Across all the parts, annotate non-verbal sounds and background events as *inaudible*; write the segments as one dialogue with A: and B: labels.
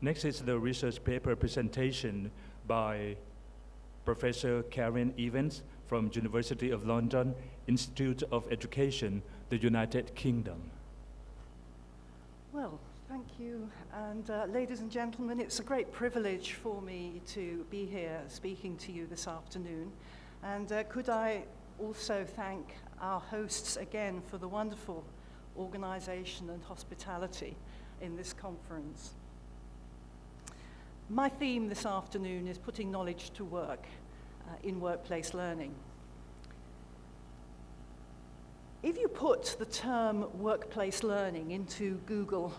A: Next is the research paper presentation by Professor Karen Evans from University of London, Institute of Education, the United Kingdom.
B: Well, thank you. And uh, ladies and gentlemen, it's a great privilege for me to be here speaking to you this afternoon. And uh, could I also thank our hosts again for the wonderful organization and hospitality in this conference. My theme this afternoon is putting knowledge to work uh, in workplace learning. If you put the term workplace learning into Google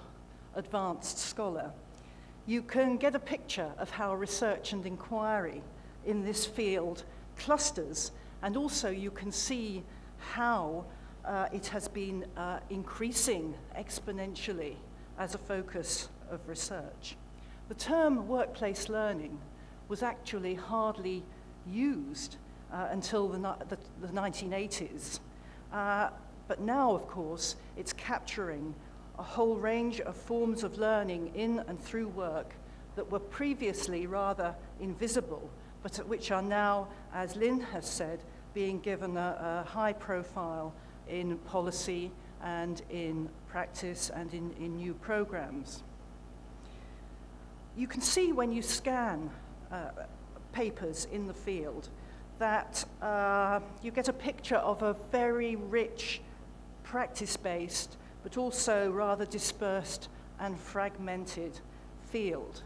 B: Advanced Scholar, you can get a picture of how research and inquiry in this field clusters, and also you can see how uh, it has been uh, increasing exponentially as a focus of research. The term workplace learning was actually hardly used uh, until the, the, the 1980s. Uh, but now, of course, it's capturing a whole range of forms of learning in and through work that were previously rather invisible, but which are now, as Lynn has said, being given a, a high profile in policy and in practice and in, in new programs. You can see when you scan uh, papers in the field that uh, you get a picture of a very rich, practice-based, but also rather dispersed and fragmented field.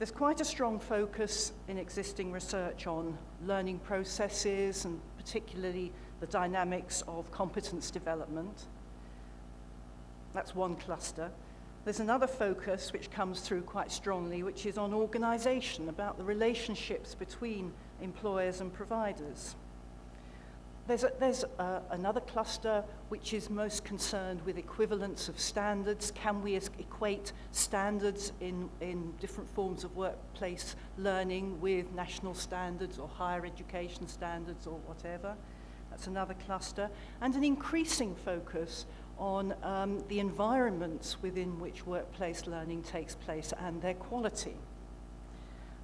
B: There's quite a strong focus in existing research on learning processes and particularly the dynamics of competence development. That's one cluster. There's another focus which comes through quite strongly, which is on organisation, about the relationships between employers and providers. There's, a, there's a, another cluster which is most concerned with equivalence of standards. Can we equate standards in, in different forms of workplace learning with national standards or higher education standards or whatever? That's another cluster. And an increasing focus on um, the environments within which workplace learning takes place and their quality.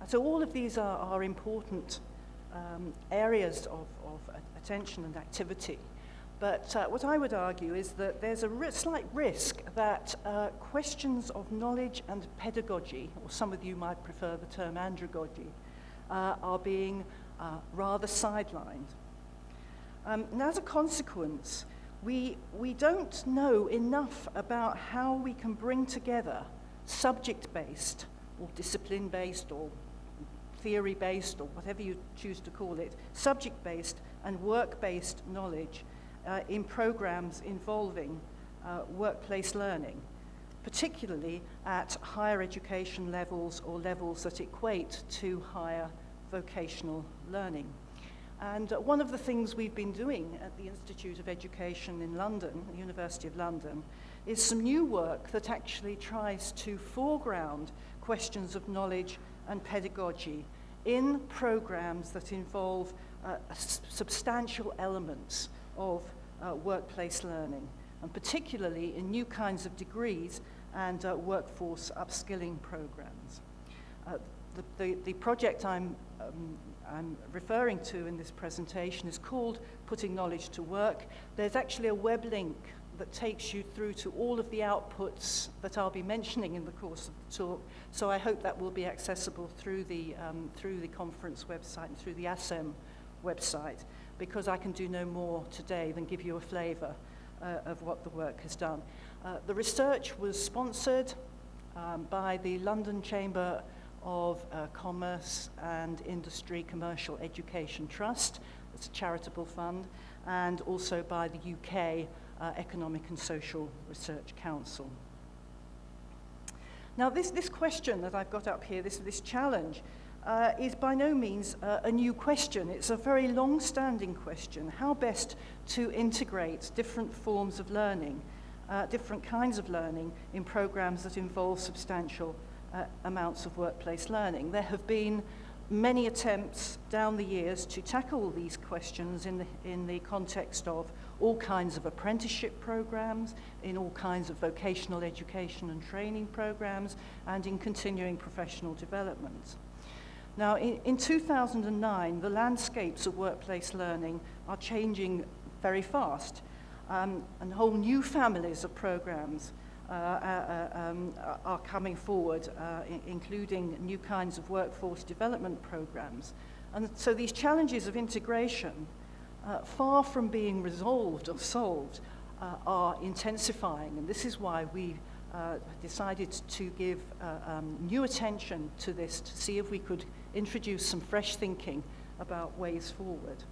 B: So all of these are, are important um, areas of, of attention and activity. But uh, what I would argue is that there's a ri slight risk that uh, questions of knowledge and pedagogy, or some of you might prefer the term andragogy, uh, are being uh, rather sidelined. Um, and as a consequence, we, we don't know enough about how we can bring together subject-based or discipline-based or theory-based or whatever you choose to call it, subject-based and work-based knowledge uh, in programs involving uh, workplace learning, particularly at higher education levels or levels that equate to higher vocational learning. And one of the things we've been doing at the Institute of Education in London, the University of London, is some new work that actually tries to foreground questions of knowledge and pedagogy in programs that involve uh, substantial elements of uh, workplace learning, and particularly in new kinds of degrees and uh, workforce upskilling programs. Uh, the, the, the project I'm um, I'm referring to in this presentation is called Putting Knowledge to Work. There's actually a web link that takes you through to all of the outputs that I'll be mentioning in the course of the talk. So I hope that will be accessible through the, um, through the conference website and through the ASEM website, because I can do no more today than give you a flavor uh, of what the work has done. Uh, the research was sponsored um, by the London Chamber of uh, Commerce and Industry Commercial Education Trust. It's a charitable fund, and also by the UK uh, Economic and Social Research Council. Now, this, this question that I've got up here, this, this challenge, uh, is by no means uh, a new question. It's a very long-standing question. How best to integrate different forms of learning, uh, different kinds of learning in programs that involve substantial uh, amounts of workplace learning. There have been many attempts down the years to tackle these questions in the, in the context of all kinds of apprenticeship programs, in all kinds of vocational education and training programs, and in continuing professional development. Now, in, in 2009, the landscapes of workplace learning are changing very fast, um, and whole new families of programs um, are coming forward, uh, including new kinds of workforce development programs. And so these challenges of integration, uh, far from being resolved or solved, uh, are intensifying. And this is why we uh, decided to give uh, um, new attention to this to see if we could introduce some fresh thinking about ways forward.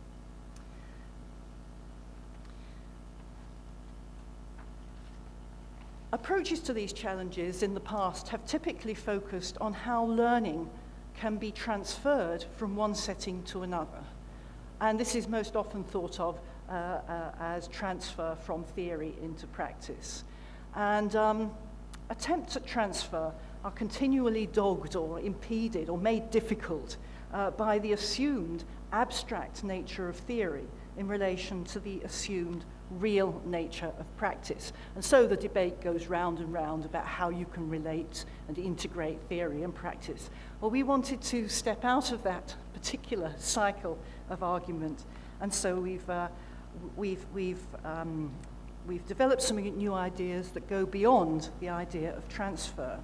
B: Approaches to these challenges in the past have typically focused on how learning can be transferred from one setting to another. And this is most often thought of uh, uh, as transfer from theory into practice. And um, attempts at transfer are continually dogged or impeded or made difficult uh, by the assumed abstract nature of theory in relation to the assumed real nature of practice. And so the debate goes round and round about how you can relate and integrate theory and practice. Well, we wanted to step out of that particular cycle of argument, and so we've, uh, we've, we've, um, we've developed some new ideas that go beyond the idea of transfer.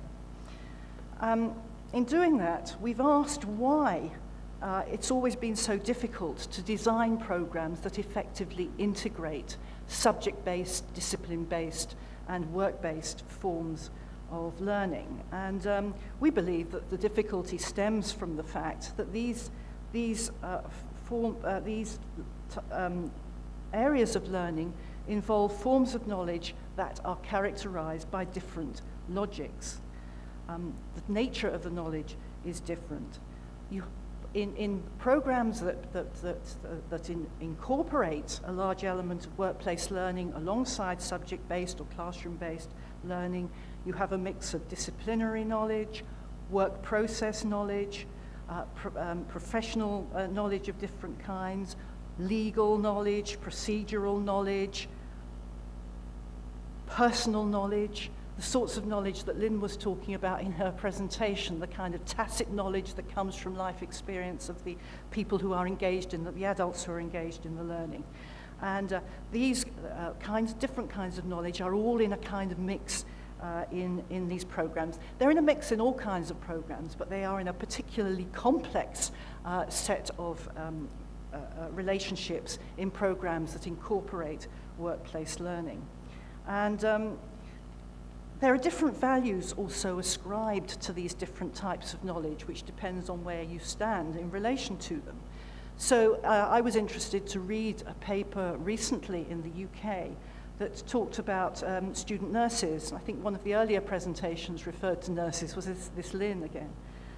B: Um, in doing that, we've asked why uh, it's always been so difficult to design programs that effectively integrate subject-based, discipline-based, and work-based forms of learning. And um, we believe that the difficulty stems from the fact that these, these, uh, form, uh, these um, areas of learning involve forms of knowledge that are characterized by different logics. Um, the nature of the knowledge is different. You in, in programs that, that, that, that in, incorporate a large element of workplace learning alongside subject-based or classroom-based learning, you have a mix of disciplinary knowledge, work process knowledge, uh, pro um, professional uh, knowledge of different kinds, legal knowledge, procedural knowledge, personal knowledge, the sorts of knowledge that Lynn was talking about in her presentation, the kind of tacit knowledge that comes from life experience of the people who are engaged in the, the adults who are engaged in the learning. And uh, these uh, kinds, different kinds of knowledge are all in a kind of mix uh, in, in these programs. They're in a mix in all kinds of programs, but they are in a particularly complex uh, set of um, uh, uh, relationships in programs that incorporate workplace learning. And um, there are different values also ascribed to these different types of knowledge, which depends on where you stand in relation to them. So uh, I was interested to read a paper recently in the UK that talked about um, student nurses. I think one of the earlier presentations referred to nurses was this, this Lynn again.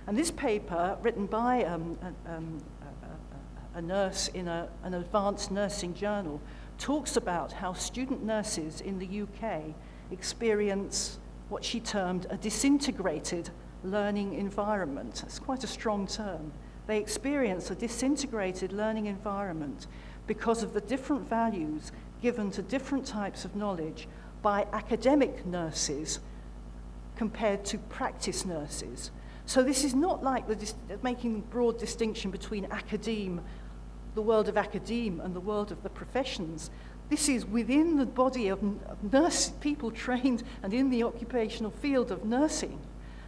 B: And this paper, written by um, a, um, a, a, nurse in a, an advanced nursing journal, talks about how student nurses in the UK experience what she termed a disintegrated learning environment. It's quite a strong term. They experience a disintegrated learning environment because of the different values given to different types of knowledge by academic nurses compared to practice nurses. So this is not like the making broad distinction between academe, the world of academe and the world of the professions. This is within the body of, nurse, people trained and in the occupational field of nursing.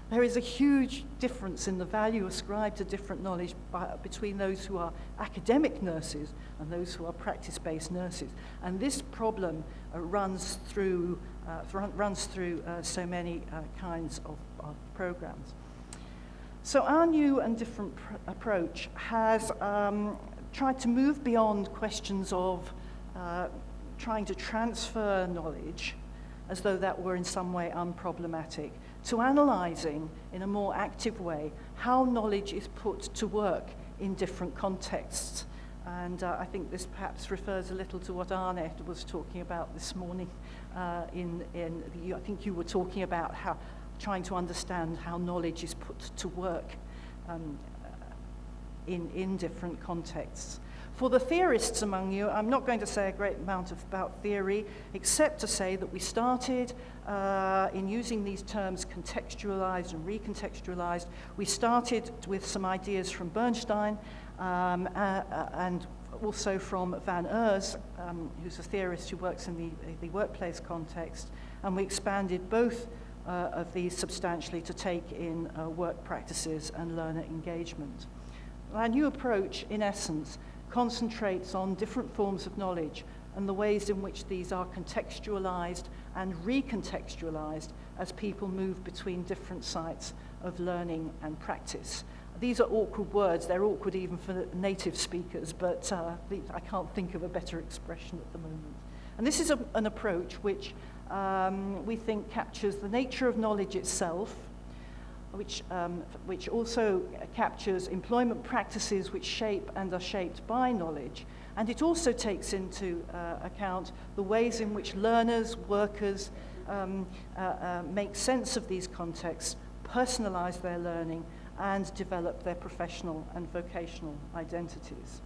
B: There is a huge difference in the value ascribed to different knowledge by, between those who are academic nurses and those who are practice-based nurses. And this problem uh, runs through, uh, runs through uh, so many uh, kinds of, of, programs. So our new and different approach has um, tried to move beyond questions of uh, trying to transfer knowledge as though that were in some way unproblematic, to analyzing in a more active way how knowledge is put to work in different contexts. And uh, I think this perhaps refers a little to what Arne was talking about this morning. Uh, in, in the, I think you were talking about how trying to understand how knowledge is put to work um, in, in different contexts. For the theorists among you, I'm not going to say a great amount of, about theory, except to say that we started uh, in using these terms contextualized and recontextualized. We started with some ideas from Bernstein um, uh, uh, and also from Van Oers, um, who's a theorist who works in the, the workplace context, and we expanded both uh, of these substantially to take in uh, work practices and learner engagement. Our new approach, in essence, concentrates on different forms of knowledge and the ways in which these are contextualized and recontextualized as people move between different sites of learning and practice. These are awkward words. They're awkward even for native speakers, but uh, I can't think of a better expression at the moment. And this is a, an approach which um, we think captures the nature of knowledge itself, which, um, which also captures employment practices which shape and are shaped by knowledge. And it also takes into uh, account the ways in which learners, workers um, uh, uh, make sense of these contexts, personalize their learning, and develop their professional and vocational identities.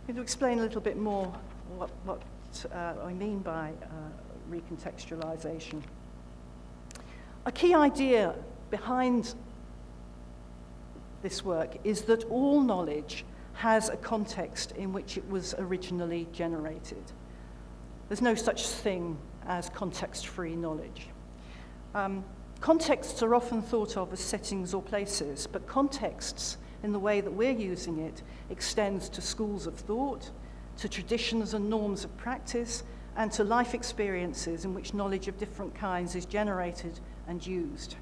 B: I'm going to explain a little bit more what, what uh, I mean by uh, recontextualization. A key idea behind this work is that all knowledge has a context in which it was originally generated. There's no such thing as context-free knowledge. Um, contexts are often thought of as settings or places, but contexts, in the way that we're using it, extends to schools of thought, to traditions and norms of practice, and to life experiences in which knowledge of different kinds is generated and used,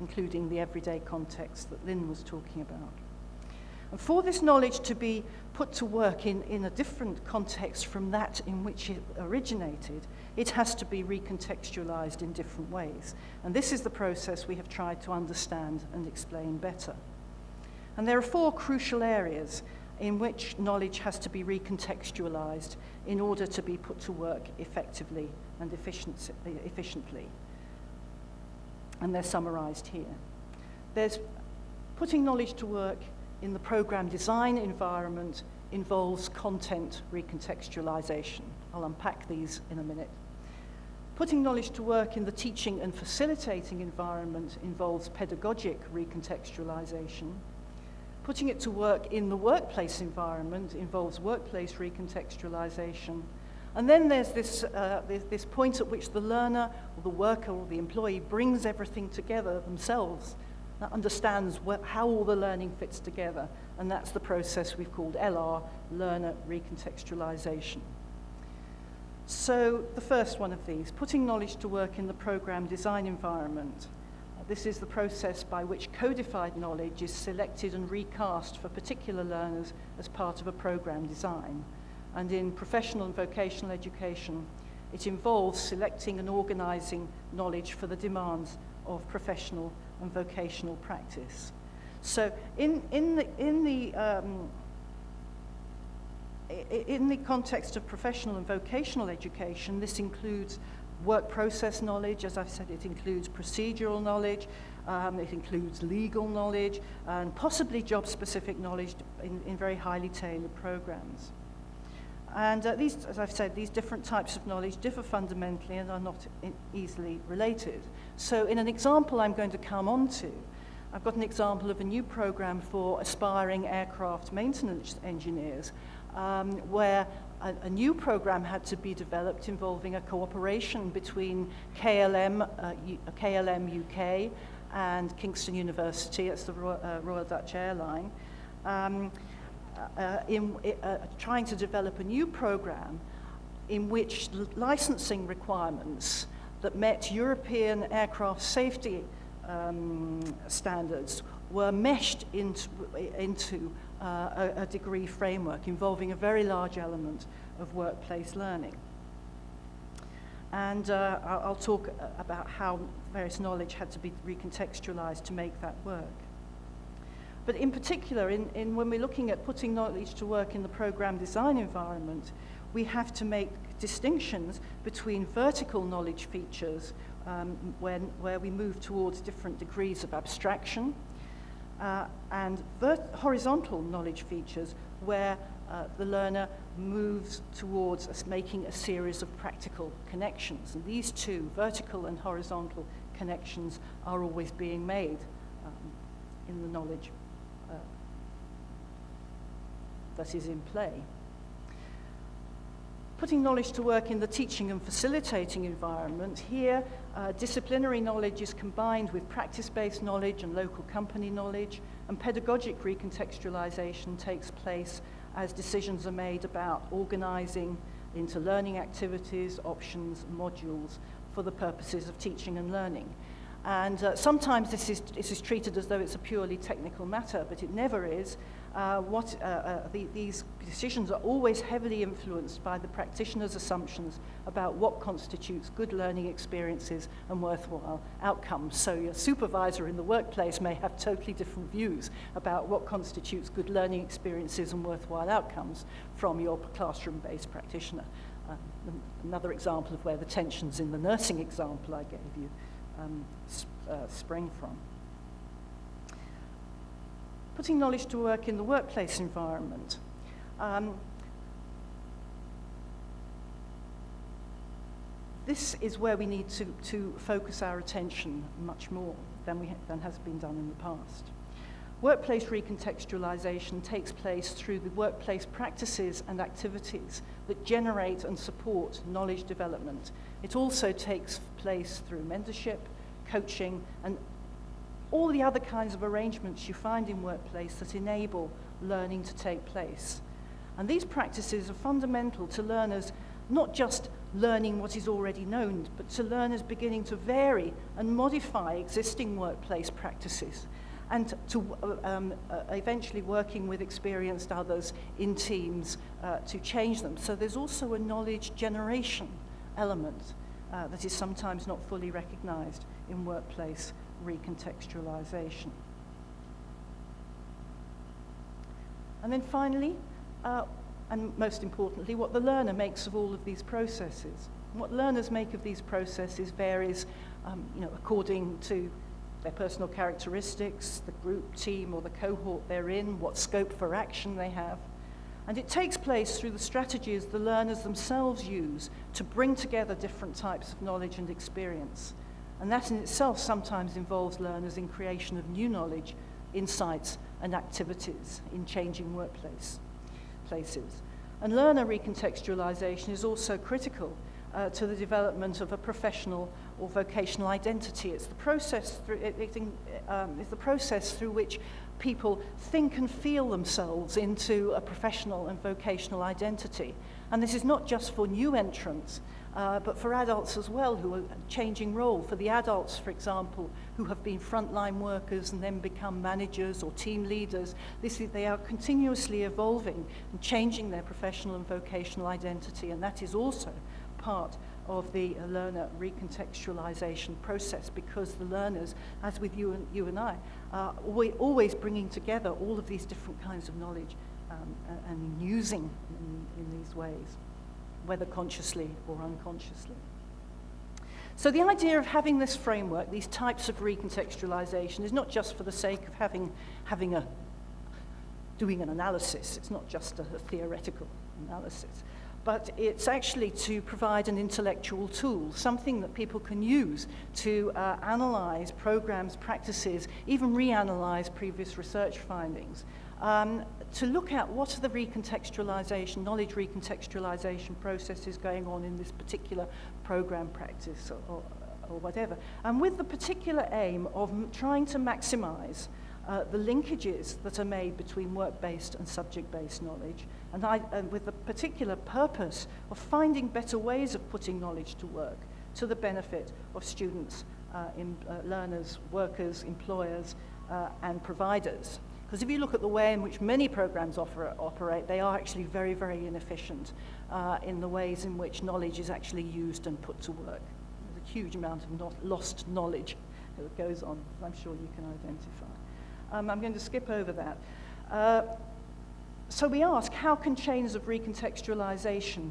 B: including the everyday context that Lynn was talking about. And for this knowledge to be put to work in, in a different context from that in which it originated, it has to be recontextualized in different ways. And this is the process we have tried to understand and explain better. And there are four crucial areas in which knowledge has to be recontextualized in order to be put to work effectively and efficiently. And they're summarized here. There's putting knowledge to work in the program design environment involves content recontextualization. I'll unpack these in a minute. Putting knowledge to work in the teaching and facilitating environment involves pedagogic recontextualization. Putting it to work in the workplace environment involves workplace recontextualization. And then there's this, uh, this, this point at which the learner or the worker or the employee brings everything together themselves that understands how all the learning fits together. And that's the process we've called LR, Learner Recontextualization. So the first one of these, putting knowledge to work in the program design environment. This is the process by which codified knowledge is selected and recast for particular learners as part of a program design. And in professional and vocational education, it involves selecting and organizing knowledge for the demands of professional and vocational practice. So in, in the, in the, um, in the context of professional and vocational education, this includes work process knowledge, as I've said, it includes procedural knowledge, um, it includes legal knowledge, and possibly job-specific knowledge in, in very highly tailored programs. And uh, these, as I've said, these different types of knowledge differ fundamentally and are not easily related. So in an example I'm going to come on to, I've got an example of a new program for aspiring aircraft maintenance engineers um, where a, a new program had to be developed involving a cooperation between KLM, uh, KLM UK and Kingston University, that's the Royal, uh, Royal Dutch Airline, um, uh, in uh, trying to develop a new program in which licensing requirements that met European aircraft safety um, standards were meshed into, into uh, a, degree framework involving a very large element of workplace learning. And uh, I'll talk about how various knowledge had to be recontextualized to make that work. But in particular, in, in when we're looking at putting knowledge to work in the program design environment, we have to make distinctions between vertical knowledge features um, when, where we move towards different degrees of abstraction, uh, and horizontal knowledge features where uh, the learner moves towards making a series of practical connections. And these two, vertical and horizontal connections, are always being made um, in the knowledge that is in play. Putting knowledge to work in the teaching and facilitating environment, here uh, disciplinary knowledge is combined with practice-based knowledge and local company knowledge, and pedagogic recontextualization takes place as decisions are made about organizing into learning activities, options, modules for the purposes of teaching and learning. And uh, sometimes this is, this is treated as though it's a purely technical matter, but it never is. Uh, what, uh, uh, the, these decisions are always heavily influenced by the practitioner's assumptions about what constitutes good learning experiences and worthwhile outcomes. So your supervisor in the workplace may have totally different views about what constitutes good learning experiences and worthwhile outcomes from your classroom-based practitioner. Uh, another example of where the tensions in the nursing example I gave you um, sp uh, spring from putting knowledge to work in the workplace environment. Um, this is where we need to, to focus our attention much more than, we than has been done in the past. Workplace recontextualization takes place through the workplace practices and activities that generate and support knowledge development. It also takes place through mentorship, coaching, and all the other kinds of arrangements you find in workplace that enable learning to take place. And these practices are fundamental to learners not just learning what is already known, but to learners beginning to vary and modify existing workplace practices and to uh, um, uh, eventually working with experienced others in teams uh, to change them. So there's also a knowledge generation element uh, that is sometimes not fully recognized in workplace recontextualization. And then finally, uh, and most importantly, what the learner makes of all of these processes. What learners make of these processes varies um, you know, according to their personal characteristics, the group, team, or the cohort they're in, what scope for action they have. And it takes place through the strategies the learners themselves use to bring together different types of knowledge and experience. And that in itself sometimes involves learners in creation of new knowledge, insights, and activities in changing workplace places. And learner recontextualization is also critical uh, to the development of a professional or vocational identity. It's the process through, it, it, um, it's the process through which people think and feel themselves into a professional and vocational identity. And this is not just for new entrants, uh, but for adults as well who are changing role. For the adults, for example, who have been frontline workers and then become managers or team leaders, this is, they are continuously evolving and changing their professional and vocational identity, and that is also part of the learner recontextualization process because the learners, as with you and, you and I, are always bringing together all of these different kinds of knowledge um, and, and using in, in these ways whether consciously or unconsciously. So the idea of having this framework, these types of recontextualization, is not just for the sake of having, having a, doing an analysis. It's not just a, a theoretical analysis. But it's actually to provide an intellectual tool, something that people can use to uh, analyze programs, practices, even reanalyze previous research findings, um, to look at what are the recontextualization, knowledge recontextualization processes going on in this particular program practice or, or, or whatever. And with the particular aim of trying to maximize uh, the linkages that are made between work-based and subject-based knowledge, and, I, and with the particular purpose of finding better ways of putting knowledge to work to the benefit of students, uh, in, uh, learners, workers, employers, uh, and providers. Because if you look at the way in which many programs offer, operate, they are actually very, very inefficient uh, in the ways in which knowledge is actually used and put to work. There's a huge amount of not lost knowledge *laughs* that goes on, I'm sure you can identify. Um, I'm going to skip over that. Uh, so we ask, how can chains of recontextualization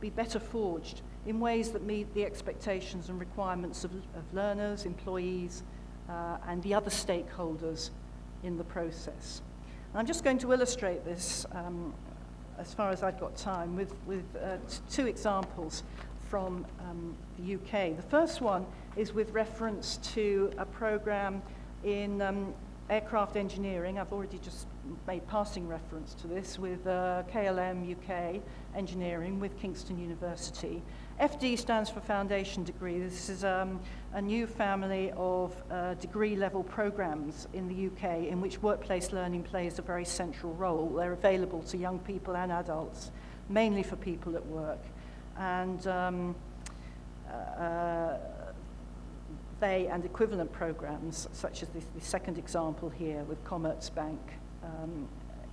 B: be better forged in ways that meet the expectations and requirements of, of learners, employees, uh, and the other stakeholders in the process. I'm just going to illustrate this um, as far as I've got time with, with uh, two examples from um, the UK. The first one is with reference to a program in um, aircraft engineering. I've already just made passing reference to this with uh, KLM UK engineering with Kingston University. FD stands for foundation degree. This is um, a new family of uh, degree level programs in the UK in which workplace learning plays a very central role. They're available to young people and adults, mainly for people at work. And um, uh, they and equivalent programs, such as the, second example here with Commerzbank um,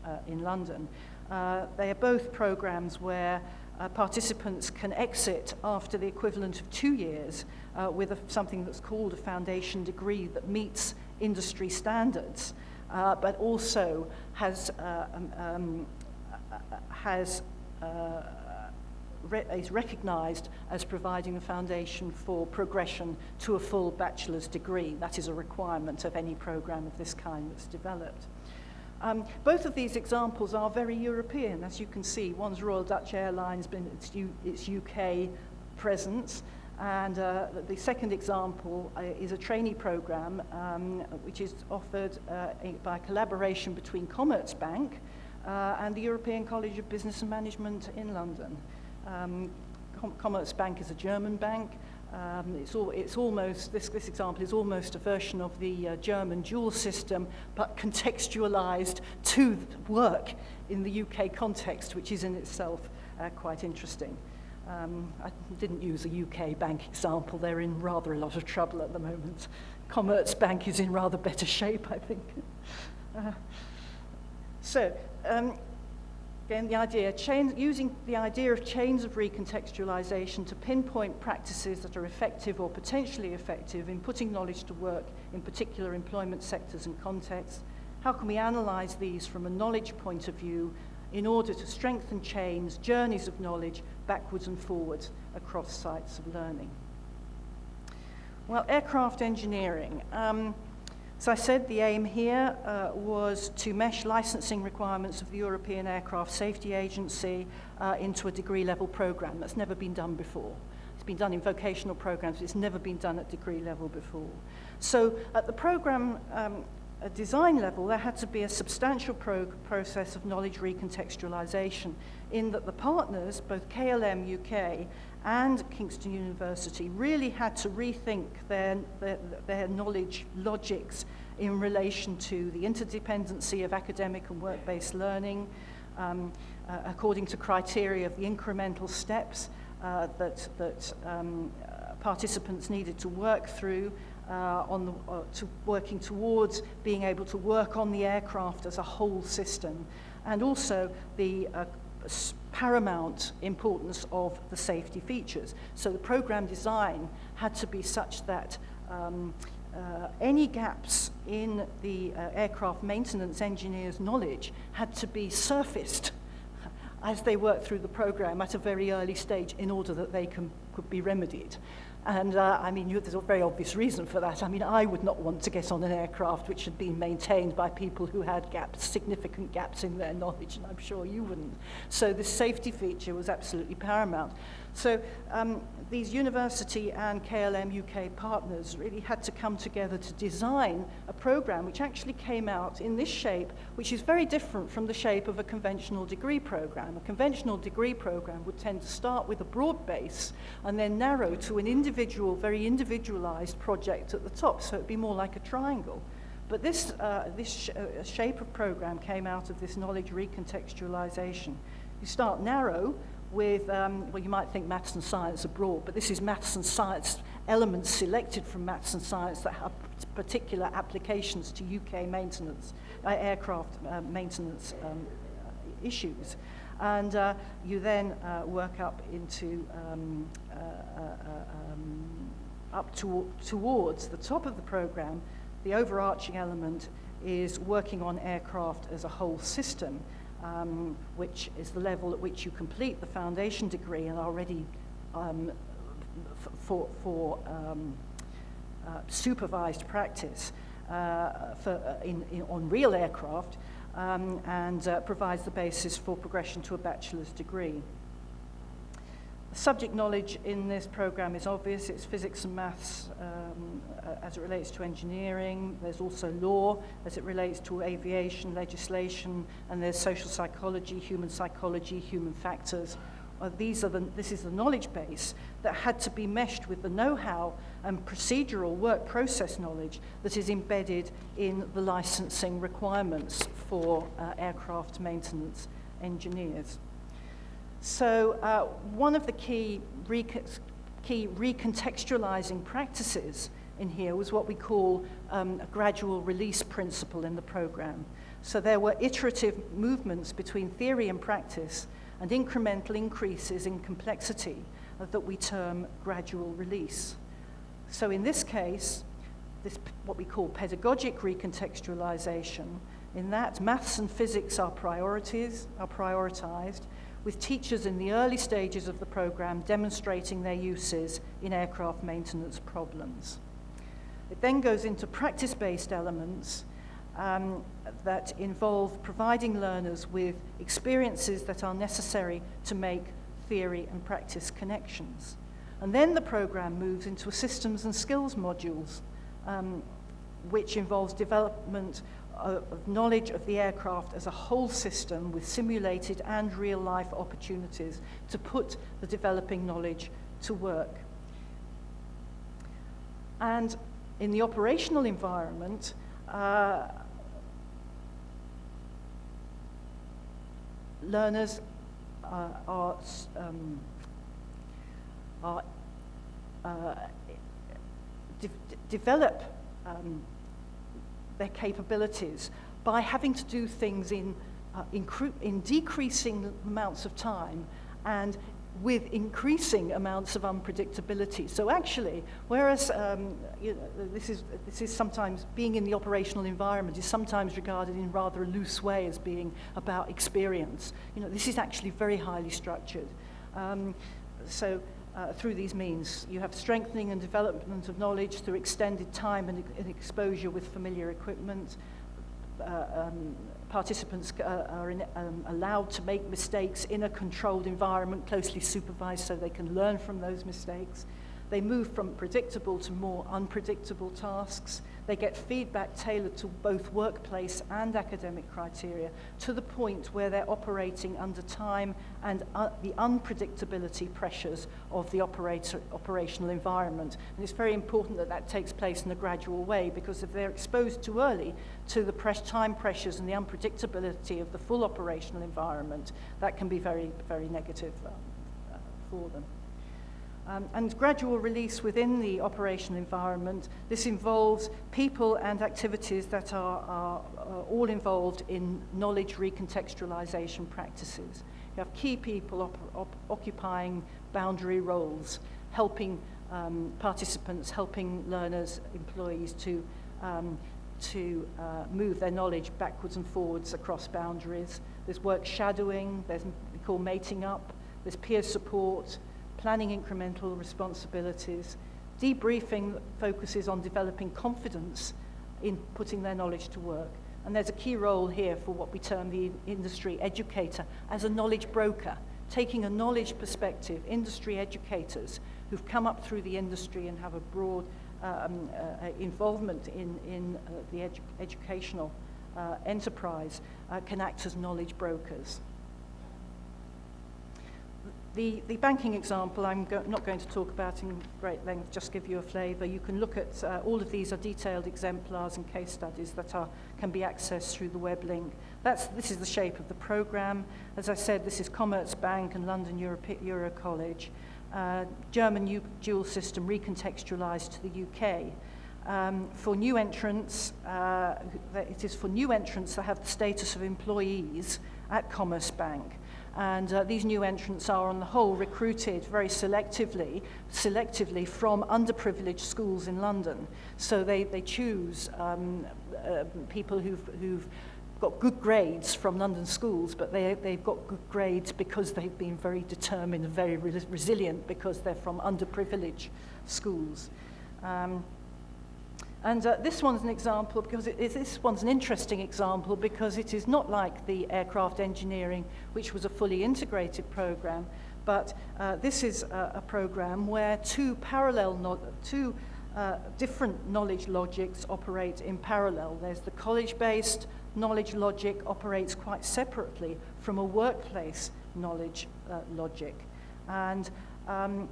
B: uh, in London, uh, they are both programs where uh, participants can exit after the equivalent of two years uh, with a, something that's called a foundation degree that meets industry standards, uh, but also has, uh, um, um, has uh, re is recognized as providing a foundation for progression to a full bachelor's degree. That is a requirement of any program of this kind that's developed. Um, both of these examples are very European, as you can see. One's Royal Dutch Airlines, been its, U its UK presence, and uh, the second example uh, is a trainee program um, which is offered uh, by collaboration between Commerzbank uh, and the European College of Business and Management in London. Um, Com Commerzbank is a German bank, Um, it's, all, it's almost, this, this example is almost a version of the uh, German dual system, but contextualized to work in the UK context, which is in itself uh, quite interesting. Um, I didn't use a UK bank example. They're in rather a lot of trouble at the moment. Commerzbank is in rather better shape, I think. *laughs* uh, so, um, Again, the idea, chain, using the idea of chains of recontextualization to pinpoint practices that are effective or potentially effective in putting knowledge to work in particular employment sectors and contexts. How can we analyze these from a knowledge point of view in order to strengthen chains, journeys of knowledge, backwards and forwards across sites of learning? Well, aircraft engineering. Um, so I said the aim here uh, was to mesh licensing requirements of the European Aircraft Safety Agency uh, into a degree level program. That's never been done before. It's been done in vocational programs, it's never been done at degree level before. So at the program um, design level, there had to be a substantial pro process of knowledge recontextualization in that the partners, both KLM UK and Kingston University really had to rethink their, their, their knowledge logics in relation to the interdependency of academic and work-based learning, um, uh, according to criteria of the incremental steps uh, that, that um, participants needed to work through uh, on the, uh, to working towards being able to work on the aircraft as a whole system, and also the uh, paramount importance of the safety features. So the program design had to be such that um, uh, any gaps in the uh, aircraft maintenance engineer's knowledge had to be surfaced as they worked through the program at a very early stage in order that they can, could be remedied. And uh, I mean, you, there's a very obvious reason for that. I mean, I would not want to get on an aircraft which had been maintained by people who had gaps, significant gaps in their knowledge, and I'm sure you wouldn't. So this safety feature was absolutely paramount. So um, these university and KLM UK partners really had to come together to design a program which actually came out in this shape, which is very different from the shape of a conventional degree program. A conventional degree program would tend to start with a broad base and then narrow to an individual, very individualized project at the top, so it'd be more like a triangle. But this, uh, this sh uh, shape of program came out of this knowledge recontextualization. You start narrow, with, um, well, you might think maths and science abroad, but this is maths and science elements selected from maths and science that have particular applications to UK maintenance, uh, aircraft uh, maintenance um, issues. And uh, you then uh, work up into, um, uh, uh, um, up to, towards the top of the program. The overarching element is working on aircraft as a whole system um, which is the level at which you complete the foundation degree and are ready um, for, for um, uh, supervised practice. uh, for, uh, in, in, on real aircraft um, and uh, provides the basis for progression to a bachelor's degree. Subject knowledge in this program is obvious. It's physics and maths um, uh, as it relates to engineering. There's also law as it relates to aviation, legislation, and there's social psychology, human psychology, human factors. Uh, these are the, this is the knowledge base that had to be meshed with the know-how and procedural work process knowledge that is embedded in the licensing requirements for uh, aircraft maintenance engineers. So uh, one of the key, rec key recontextualizing practices in here was what we call um, a gradual release principle in the program. So there were iterative movements between theory and practice and incremental increases in complexity that we term gradual release. So in this case, this what we call pedagogic recontextualization, in that maths and physics are priorities, are prioritized, with teachers in the early stages of the program demonstrating their uses in aircraft maintenance problems. It then goes into practice-based elements um, that involve providing learners with experiences that are necessary to make theory and practice connections. And then the program moves into systems and skills modules, um, which involves development of knowledge of the aircraft as a whole system with simulated and real-life opportunities to put the developing knowledge to work. And in the operational environment, uh, learners uh, are, um, are uh, de develop um, their capabilities by having to do things in, uh, in, in decreasing amounts of time and with increasing amounts of unpredictability. So actually, whereas um, you know, this, is, this is sometimes, being in the operational environment is sometimes regarded in rather a loose way as being about experience. You know, this is actually very highly structured. Um, so uh, through these means. You have strengthening and development of knowledge through extended time and, and exposure with familiar equipment. Uh, um, participants uh, are in, um, allowed to make mistakes in a controlled environment, closely supervised, so they can learn from those mistakes. They move from predictable to more unpredictable tasks. They get feedback tailored to both workplace and academic criteria to the point where they're operating under time and uh, the unpredictability pressures of the operator, operational environment. And it's very important that that takes place in a gradual way because if they're exposed too early to the press time pressures and the unpredictability of the full operational environment, that can be very, very negative um, uh, for them. Um, and gradual release within the operational environment. This involves people and activities that are, are, are all involved in knowledge recontextualization practices. You have key people op op occupying boundary roles, helping um, participants, helping learners, employees to, um, to uh, move their knowledge backwards and forwards across boundaries. There's work shadowing, there's we call mating up, there's peer support, planning incremental responsibilities. Debriefing focuses on developing confidence in putting their knowledge to work. And there's a key role here for what we term the industry educator as a knowledge broker, taking a knowledge perspective, industry educators who've come up through the industry and have a broad um, uh, involvement in, in uh, the edu educational uh, enterprise uh, can act as knowledge brokers. The, the banking example I'm go not going to talk about in great length, just give you a flavour. You can look at, uh, all of these are detailed exemplars and case studies that are, can be accessed through the web link. That's, this is the shape of the programme. As I said, this is Commerzbank and London Euro, College. Uh, German dual system recontextualised to the UK. Um, for new entrants, uh, it is for new entrants that have the status of employees at Commerzbank. And uh, these new entrants are, on the whole, recruited very selectively, selectively from underprivileged schools in London. So they, they choose um, uh, people who've, who've got good grades from London schools, but they, they've got good grades because they've been very determined and very re resilient because they're from underprivileged schools. Um, And uh, this one's an example because it is, this one's an interesting example because it is not like the aircraft engineering, which was a fully integrated program, but uh, this is a, a program where two parallel, no two uh, different knowledge logics operate in parallel. There's the college-based knowledge logic operates quite separately from a workplace knowledge uh, logic. And um,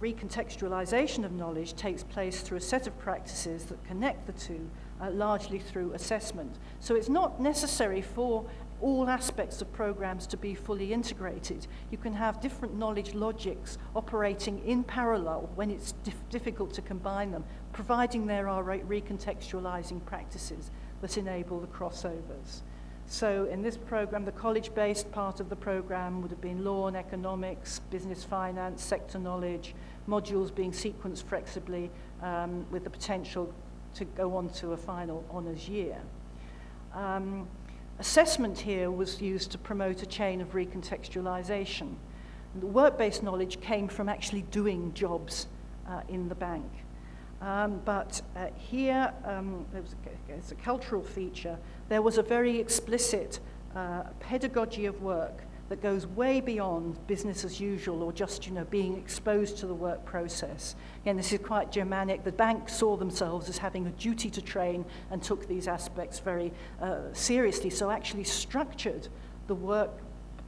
B: recontextualization of knowledge takes place through a set of practices that connect the two, uh, largely through assessment. So it's not necessary for all aspects of programs to be fully integrated. You can have different knowledge logics operating in parallel when it's dif difficult to combine them, providing there are re recontextualizing practices that enable the crossovers. So in this program, the college-based part of the program would have been law and economics, business finance, sector knowledge, modules being sequenced flexibly um, with the potential to go on to a final honours year. Um, assessment here was used to promote a chain of recontextualization. And the work-based knowledge came from actually doing jobs uh, in the bank. Um, but uh, here, um, there was a, it's a cultural feature, there was a very explicit uh, pedagogy of work that goes way beyond business as usual or just you know being exposed to the work process. Again, this is quite Germanic. The bank saw themselves as having a duty to train and took these aspects very uh, seriously. So actually structured the work,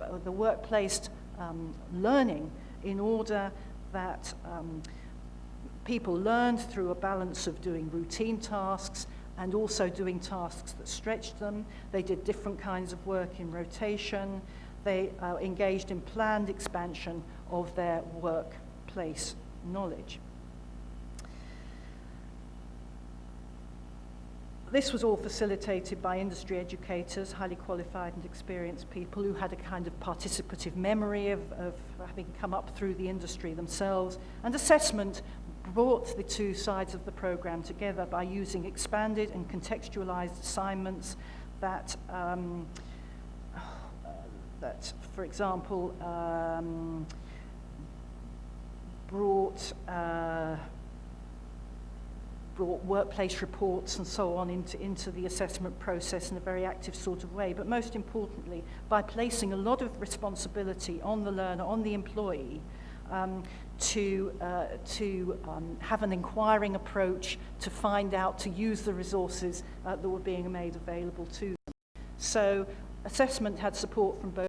B: uh, the workplace um, learning in order that um, people learned through a balance of doing routine tasks and also doing tasks that stretched them. They did different kinds of work in rotation. They uh, engaged in planned expansion of their workplace knowledge. This was all facilitated by industry educators, highly qualified and experienced people who had a kind of participative memory of, of having come up through the industry themselves. And assessment brought the two sides of the program together by using expanded and contextualized assignments that, um, *sighs* that for example, um, brought, uh, brought workplace reports and so on into, into the assessment process in a very active sort of way. But most importantly, by placing a lot of responsibility on the learner, on the employee, um, to, uh, to um, have an inquiring approach to find out, to use the resources uh, that were being made available to them. So assessment had support from both